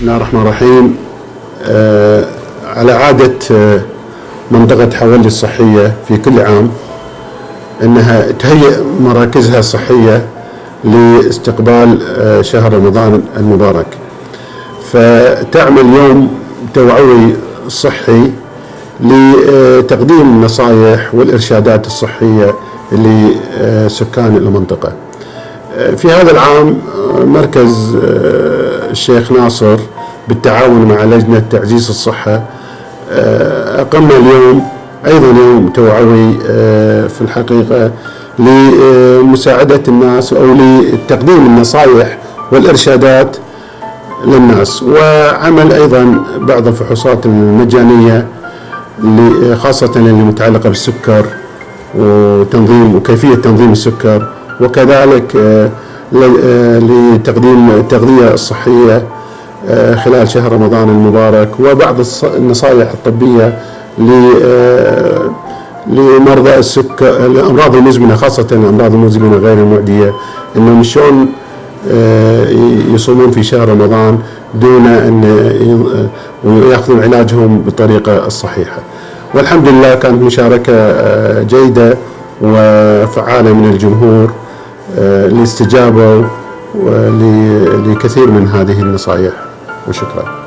الله الرحمن الرحيم. آه على عادة آه منطقة حولي الصحية في كل عام أنها تهيئ مراكزها الصحية لاستقبال آه شهر رمضان المبارك. فتعمل يوم توعوي صحي لتقديم النصائح والإرشادات الصحية لسكان المنطقة. في هذا العام مركز الشيخ ناصر بالتعاون مع لجنة تعزيز الصحة أقمنا اليوم أيضا يوم توعوي في الحقيقة لمساعدة الناس أو لتقديم النصائح والإرشادات للناس وعمل أيضا بعض الفحوصات المجانية خاصة اللي متعلقة بالسكر وتنظيم وكيفية تنظيم السكر وكذلك لتقديم التغذية الصحية خلال شهر رمضان المبارك وبعض النصائح الطبية لمرضى السكر الأمراض المزمنة خاصة الأمراض المزمنة غير المعدية إنهم شلون يصومون في شهر رمضان دون أن ويأخذون علاجهم بالطريقة الصحيحة. والحمد لله كانت مشاركة جيدة وفعالة من الجمهور. اللي استجابوا لكثير من هذه النصائح وشكرا.